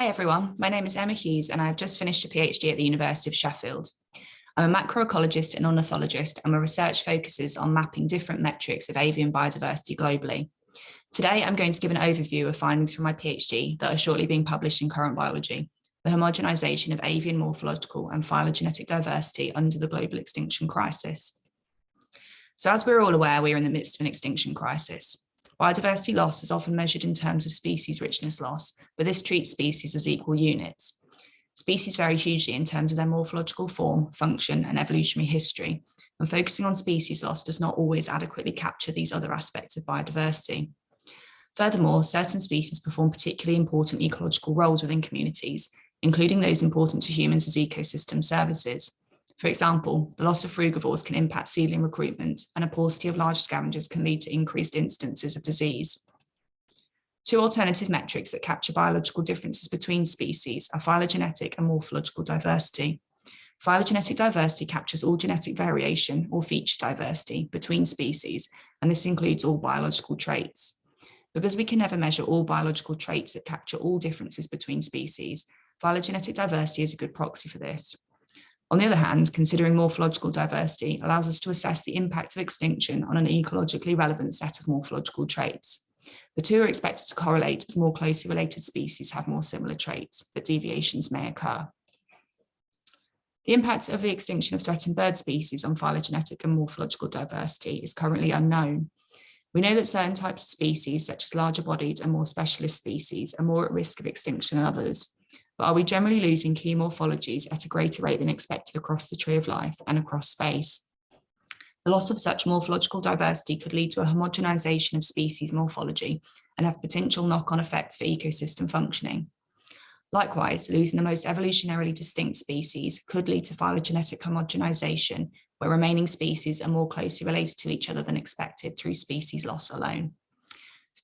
Hi everyone, my name is Emma Hughes and I have just finished a PhD at the University of Sheffield. I'm a macroecologist and ornithologist and my research focuses on mapping different metrics of avian biodiversity globally. Today I'm going to give an overview of findings from my PhD that are shortly being published in Current Biology, the homogenization of avian morphological and phylogenetic diversity under the global extinction crisis. So as we're all aware, we are in the midst of an extinction crisis. Biodiversity loss is often measured in terms of species richness loss, but this treats species as equal units. Species vary hugely in terms of their morphological form, function, and evolutionary history, and focusing on species loss does not always adequately capture these other aspects of biodiversity. Furthermore, certain species perform particularly important ecological roles within communities, including those important to humans as ecosystem services. For example, the loss of frugivores can impact seedling recruitment and a paucity of large scavengers can lead to increased instances of disease. Two alternative metrics that capture biological differences between species are phylogenetic and morphological diversity. Phylogenetic diversity captures all genetic variation or feature diversity between species, and this includes all biological traits. Because we can never measure all biological traits that capture all differences between species, phylogenetic diversity is a good proxy for this. On the other hand, considering morphological diversity allows us to assess the impact of extinction on an ecologically relevant set of morphological traits. The two are expected to correlate as more closely related species have more similar traits, but deviations may occur. The impact of the extinction of threatened bird species on phylogenetic and morphological diversity is currently unknown. We know that certain types of species, such as larger bodied and more specialist species, are more at risk of extinction than others, but are we generally losing key morphologies at a greater rate than expected across the tree of life and across space? The loss of such morphological diversity could lead to a homogenization of species morphology and have potential knock-on effects for ecosystem functioning. Likewise, losing the most evolutionarily distinct species could lead to phylogenetic homogenization, where remaining species are more closely related to each other than expected through species loss alone.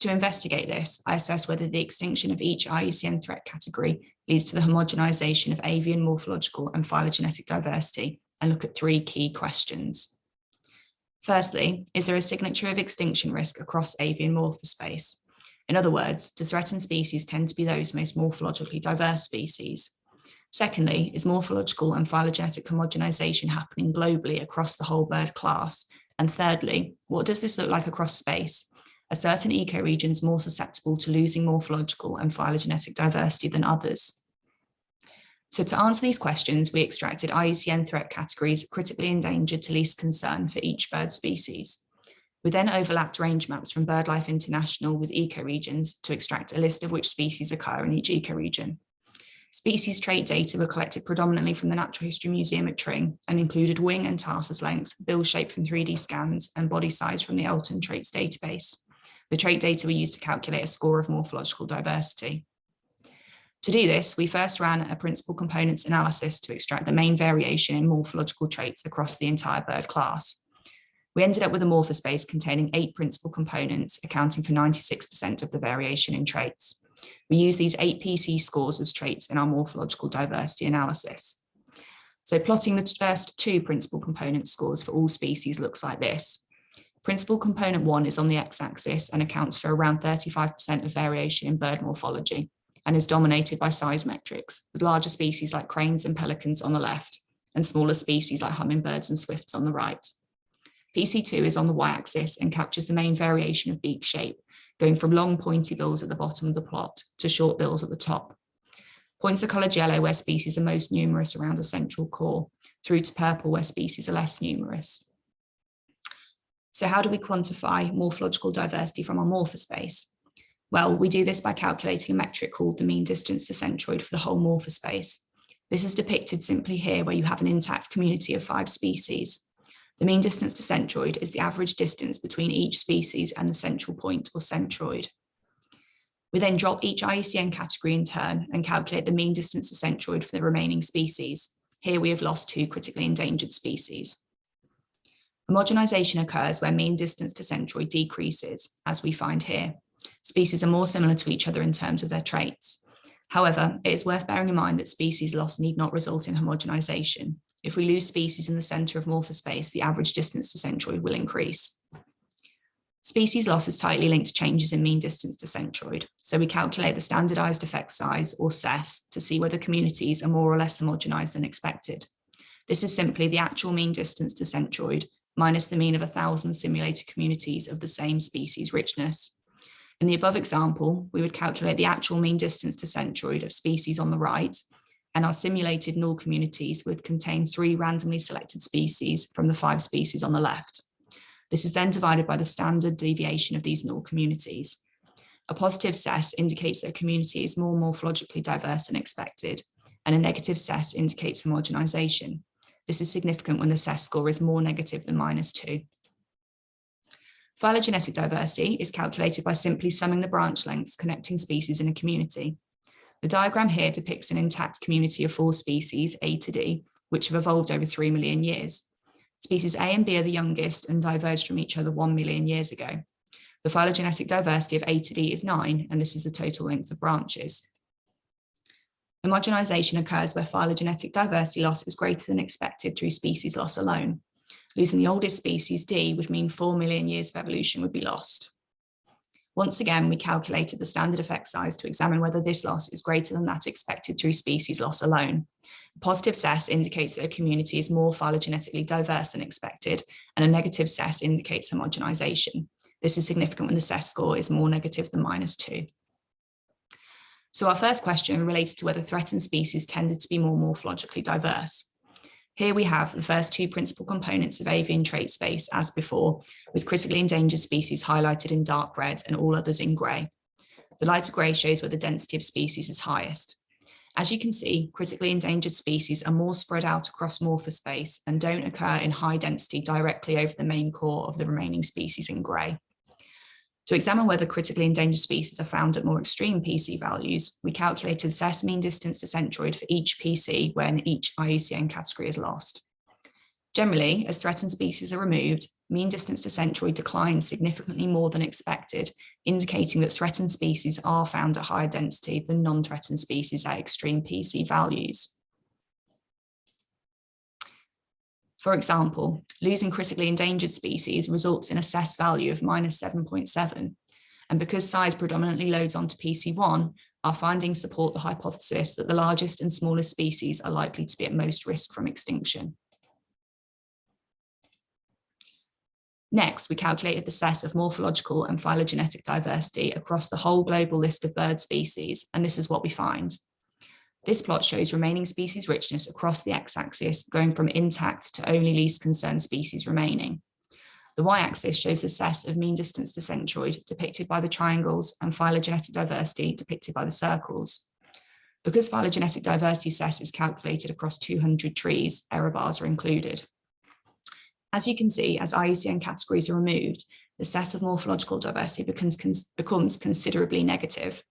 To investigate this, I assess whether the extinction of each IUCN threat category leads to the homogenization of avian morphological and phylogenetic diversity and look at three key questions. Firstly, is there a signature of extinction risk across avian morphospace? In other words, do threatened species tend to be those most morphologically diverse species? Secondly, is morphological and phylogenetic homogenization happening globally across the whole bird class? And thirdly, what does this look like across space? Are certain ecoregions more susceptible to losing morphological and phylogenetic diversity than others? So to answer these questions, we extracted IUCN threat categories critically endangered to least concern for each bird species. We then overlapped range maps from BirdLife International with ecoregions to extract a list of which species occur in each ecoregion. Species trait data were collected predominantly from the Natural History Museum at Tring and included wing and tarsus length, bill shape from 3D scans and body size from the Elton Traits database. The trait data were used to calculate a score of morphological diversity. To do this, we first ran a principal components analysis to extract the main variation in morphological traits across the entire bird class. We ended up with a morphospace containing eight principal components, accounting for 96% of the variation in traits. We use these eight PC scores as traits in our morphological diversity analysis. So plotting the first two principal component scores for all species looks like this. Principal component one is on the x-axis and accounts for around 35% of variation in bird morphology and is dominated by size metrics, with larger species like cranes and pelicans on the left and smaller species like hummingbirds and swifts on the right. PC2 is on the y-axis and captures the main variation of beak shape, going from long pointy bills at the bottom of the plot to short bills at the top. Points are coloured yellow where species are most numerous around a central core, through to purple where species are less numerous. So how do we quantify morphological diversity from our morphospace? Well, we do this by calculating a metric called the mean distance to centroid for the whole morphospace. This is depicted simply here where you have an intact community of five species. The mean distance to centroid is the average distance between each species and the central point or centroid. We then drop each IUCN category in turn and calculate the mean distance to centroid for the remaining species. Here we have lost two critically endangered species. Homogenization occurs where mean distance to centroid decreases, as we find here. Species are more similar to each other in terms of their traits. However, it is worth bearing in mind that species loss need not result in homogenization. If we lose species in the center of morphospace, the average distance to centroid will increase. Species loss is tightly linked to changes in mean distance to centroid. So we calculate the standardized effect size or SES to see whether communities are more or less homogenized than expected. This is simply the actual mean distance to centroid minus the mean of a thousand simulated communities of the same species richness. In the above example, we would calculate the actual mean distance to centroid of species on the right, and our simulated null communities would contain three randomly selected species from the five species on the left. This is then divided by the standard deviation of these null communities. A positive SES indicates that a community is more morphologically diverse than expected, and a negative SES indicates homogenization. This is significant when the SES score is more negative than minus two. Phylogenetic diversity is calculated by simply summing the branch lengths connecting species in a community. The diagram here depicts an intact community of four species, A to D, which have evolved over 3 million years. Species A and B are the youngest and diverged from each other 1 million years ago. The phylogenetic diversity of A to D is 9, and this is the total length of branches. Homogenization occurs where phylogenetic diversity loss is greater than expected through species loss alone. Losing the oldest species, D, would mean 4 million years of evolution would be lost. Once again, we calculated the standard effect size to examine whether this loss is greater than that expected through species loss alone. A Positive SES indicates that a community is more phylogenetically diverse than expected, and a negative SES indicates homogenization. This is significant when the SES score is more negative than minus two. So our first question relates to whether threatened species tended to be more morphologically diverse. Here we have the first two principal components of avian trait space as before, with critically endangered species highlighted in dark red and all others in grey. The lighter grey shows where the density of species is highest. As you can see, critically endangered species are more spread out across morphospace and don't occur in high density directly over the main core of the remaining species in grey. To examine whether critically endangered species are found at more extreme PC values, we calculated SES mean distance to centroid for each PC when each IUCN category is lost. Generally, as threatened species are removed, mean distance to centroid declines significantly more than expected, indicating that threatened species are found at higher density than non-threatened species at extreme PC values. For example, losing critically endangered species results in a SES value of minus 7.7. And because size predominantly loads onto PC1, our findings support the hypothesis that the largest and smallest species are likely to be at most risk from extinction. Next, we calculated the SES of morphological and phylogenetic diversity across the whole global list of bird species, and this is what we find. This plot shows remaining species richness across the x-axis, going from intact to only least concerned species remaining. The y-axis shows the SES of mean distance to centroid, depicted by the triangles, and phylogenetic diversity, depicted by the circles. Because phylogenetic diversity SES is calculated across 200 trees, error bars are included. As you can see, as IUCN categories are removed, the SES of morphological diversity becomes, becomes considerably negative.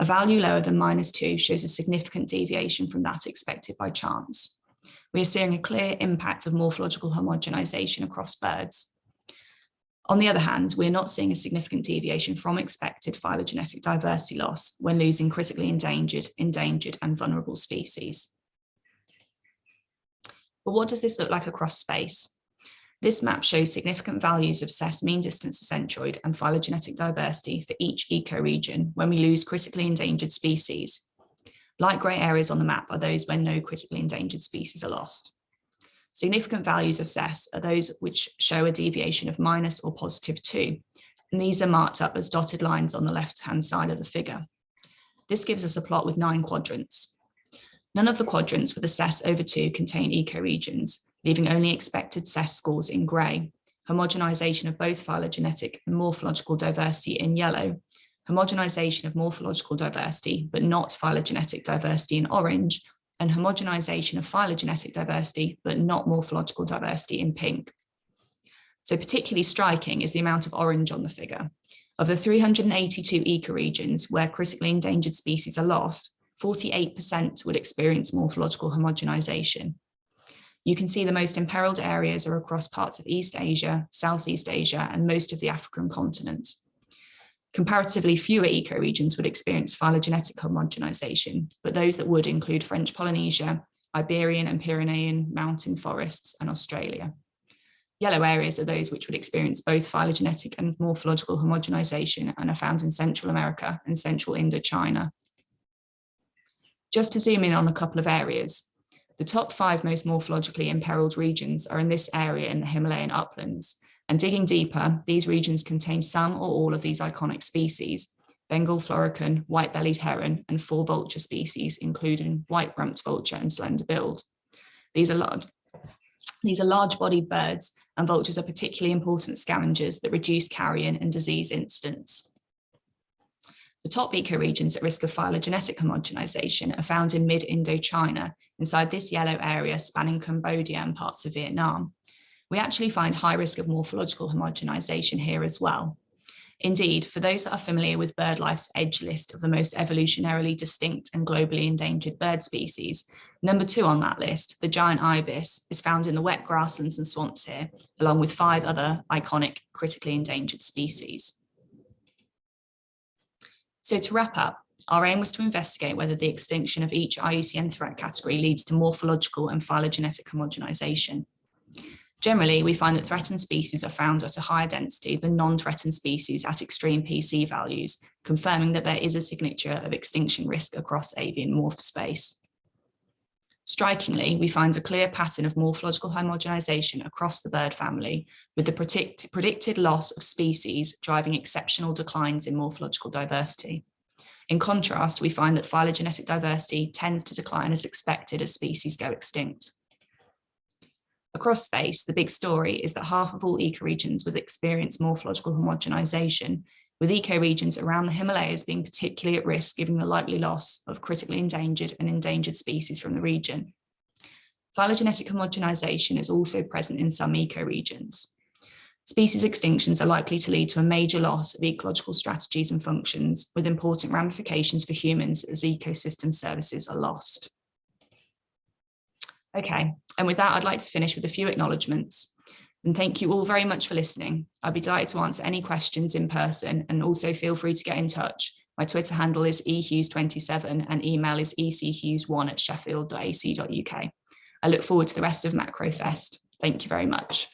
A value lower than minus two shows a significant deviation from that expected by chance. We are seeing a clear impact of morphological homogenization across birds. On the other hand, we're not seeing a significant deviation from expected phylogenetic diversity loss when losing critically endangered, endangered and vulnerable species. But what does this look like across space? This map shows significant values of SES mean distance to centroid and phylogenetic diversity for each ecoregion when we lose critically endangered species. Light grey areas on the map are those where no critically endangered species are lost. Significant values of SES are those which show a deviation of minus or positive two, and these are marked up as dotted lines on the left-hand side of the figure. This gives us a plot with nine quadrants. None of the quadrants with a SES over two contain ecoregions, leaving only expected SES scores in grey, homogenization of both phylogenetic and morphological diversity in yellow, homogenization of morphological diversity, but not phylogenetic diversity in orange, and homogenization of phylogenetic diversity, but not morphological diversity in pink. So particularly striking is the amount of orange on the figure. Of the 382 ecoregions where critically endangered species are lost, 48% would experience morphological homogenization, you can see the most imperiled areas are across parts of East Asia, Southeast Asia, and most of the African continent. Comparatively fewer ecoregions would experience phylogenetic homogenization, but those that would include French Polynesia, Iberian and Pyrenean mountain forests, and Australia. Yellow areas are those which would experience both phylogenetic and morphological homogenization and are found in Central America and Central Indochina. Just to zoom in on a couple of areas, the top five most morphologically imperiled regions are in this area in the Himalayan uplands, and digging deeper, these regions contain some or all of these iconic species, Bengal florican, white-bellied heron, and four vulture species, including white-rumped vulture and slender-billed. These are large, these are large-bodied birds, and vultures are particularly important scavengers that reduce carrion and disease incidence. The top ecoregions at risk of phylogenetic homogenization are found in mid-Indochina, inside this yellow area spanning Cambodia and parts of Vietnam. We actually find high risk of morphological homogenization here as well. Indeed, for those that are familiar with BirdLife's EDGE list of the most evolutionarily distinct and globally endangered bird species, number two on that list, the giant ibis, is found in the wet grasslands and swamps here, along with five other iconic critically endangered species. So to wrap up, our aim was to investigate whether the extinction of each IUCN threat category leads to morphological and phylogenetic homogenization. Generally, we find that threatened species are found at a higher density than non-threatened species at extreme PC values, confirming that there is a signature of extinction risk across avian morph space. Strikingly, we find a clear pattern of morphological homogenization across the bird family, with the predict predicted loss of species driving exceptional declines in morphological diversity. In contrast, we find that phylogenetic diversity tends to decline as expected as species go extinct. Across space, the big story is that half of all ecoregions was experienced morphological homogenization, with ecoregions around the Himalayas being particularly at risk given the likely loss of critically endangered and endangered species from the region. Phylogenetic homogenization is also present in some ecoregions. Species extinctions are likely to lead to a major loss of ecological strategies and functions with important ramifications for humans as ecosystem services are lost. Okay, and with that, I'd like to finish with a few acknowledgements. And thank you all very much for listening. I'll be delighted to answer any questions in person and also feel free to get in touch. My Twitter handle is ehughes27 and email is echughes1 at sheffield.ac.uk. I look forward to the rest of MacroFest. Thank you very much.